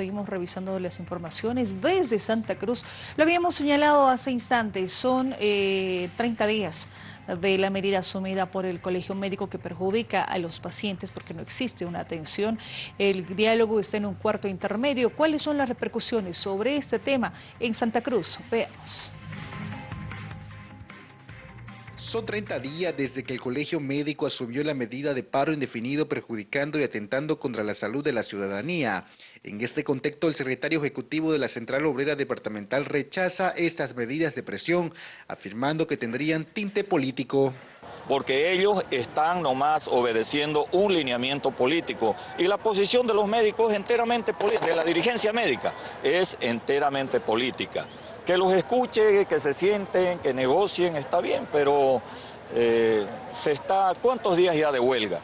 seguimos revisando las informaciones desde Santa Cruz. Lo habíamos señalado hace instantes, son 30 eh, días de la medida asumida por el Colegio Médico que perjudica a los pacientes porque no existe una atención. El diálogo está en un cuarto intermedio. ¿Cuáles son las repercusiones sobre este tema en Santa Cruz? Veamos. Son 30 días desde que el Colegio Médico asumió la medida de paro indefinido perjudicando y atentando contra la salud de la ciudadanía. En este contexto, el secretario ejecutivo de la Central Obrera Departamental rechaza estas medidas de presión, afirmando que tendrían tinte político porque ellos están nomás obedeciendo un lineamiento político y la posición de los médicos enteramente de la dirigencia médica es enteramente política que los escuche, que se sienten, que negocien, está bien, pero eh, se está, ¿cuántos días ya de huelga?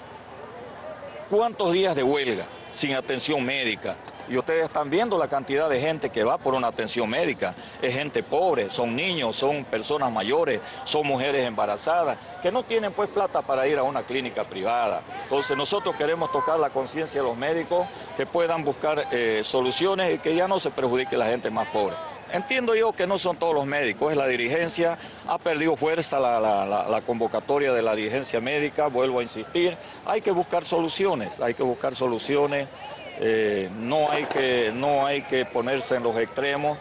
¿Cuántos días de huelga sin atención médica? Y ustedes están viendo la cantidad de gente que va por una atención médica. Es gente pobre, son niños, son personas mayores, son mujeres embarazadas, que no tienen pues plata para ir a una clínica privada. Entonces nosotros queremos tocar la conciencia de los médicos que puedan buscar eh, soluciones y que ya no se perjudique la gente más pobre. Entiendo yo que no son todos los médicos, es la dirigencia, ha perdido fuerza la, convocatoria de la dirigencia médica, vuelvo a insistir, hay que buscar soluciones, hay que buscar soluciones, eh, no, hay que, no hay que ponerse en los extremos.